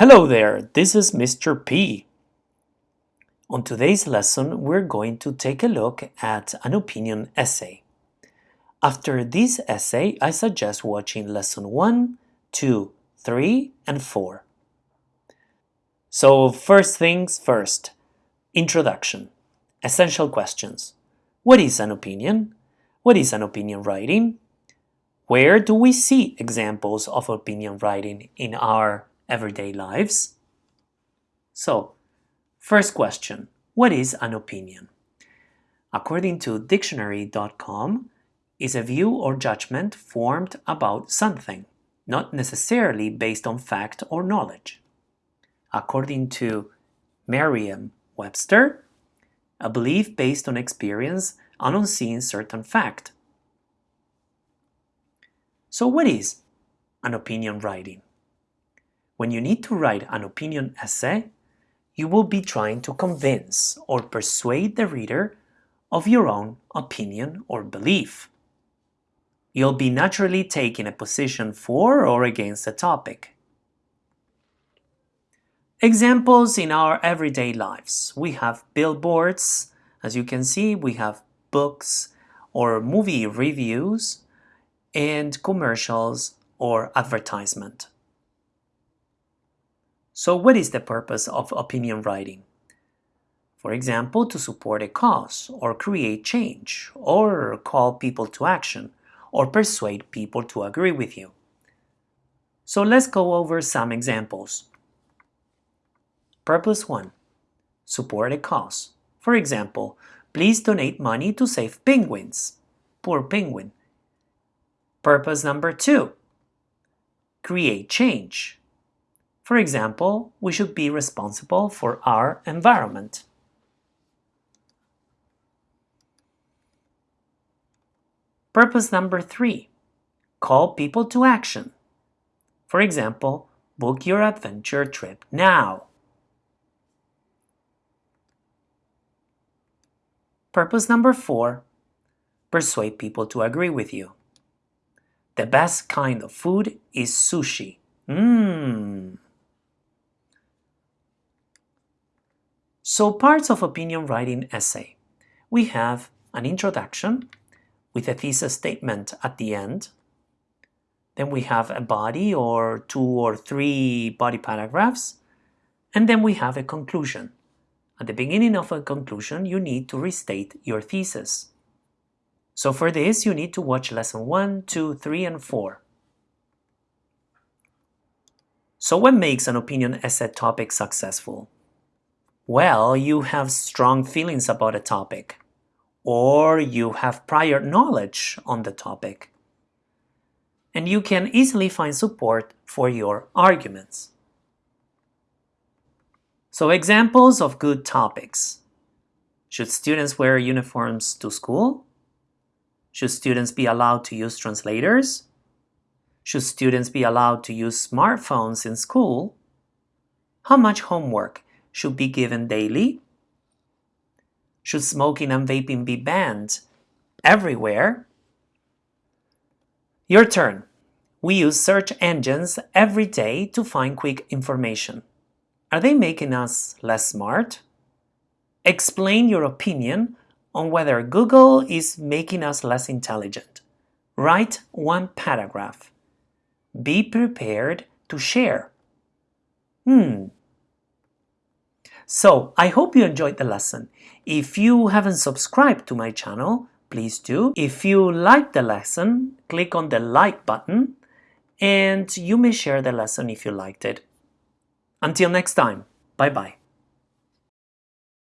Hello there, this is Mr. P. On today's lesson, we're going to take a look at an opinion essay. After this essay, I suggest watching lesson 1, 2, 3, and 4. So first things first, introduction, essential questions. What is an opinion? What is an opinion writing? Where do we see examples of opinion writing in our everyday lives? So, first question, what is an opinion? According to dictionary.com, is a view or judgment formed about something, not necessarily based on fact or knowledge. According to Merriam-Webster, a belief based on experience and on seeing certain fact, so what is an opinion writing? When you need to write an opinion essay, you will be trying to convince or persuade the reader of your own opinion or belief. You'll be naturally taking a position for or against a topic. Examples in our everyday lives. We have billboards, as you can see, we have books or movie reviews, and commercials or advertisement. So what is the purpose of opinion writing? For example, to support a cause or create change or call people to action or persuade people to agree with you. So let's go over some examples. Purpose 1. Support a cause. For example, please donate money to save penguins. Poor penguin. Purpose number two, create change. For example, we should be responsible for our environment. Purpose number three, call people to action. For example, book your adventure trip now. Purpose number four, persuade people to agree with you. The best kind of food is sushi. Mmm. So parts of opinion writing essay. We have an introduction with a thesis statement at the end. Then we have a body or two or three body paragraphs. And then we have a conclusion. At the beginning of a conclusion, you need to restate your thesis. So for this, you need to watch lesson 1, 2, 3, and 4. So what makes an opinion essay topic successful? Well, you have strong feelings about a topic, or you have prior knowledge on the topic, and you can easily find support for your arguments. So examples of good topics. Should students wear uniforms to school? Should students be allowed to use translators? Should students be allowed to use smartphones in school? How much homework should be given daily? Should smoking and vaping be banned everywhere? Your turn. We use search engines every day to find quick information. Are they making us less smart? Explain your opinion on whether Google is making us less intelligent. Write one paragraph. Be prepared to share. Hmm. So, I hope you enjoyed the lesson. If you haven't subscribed to my channel, please do. If you liked the lesson, click on the like button and you may share the lesson if you liked it. Until next time, bye-bye.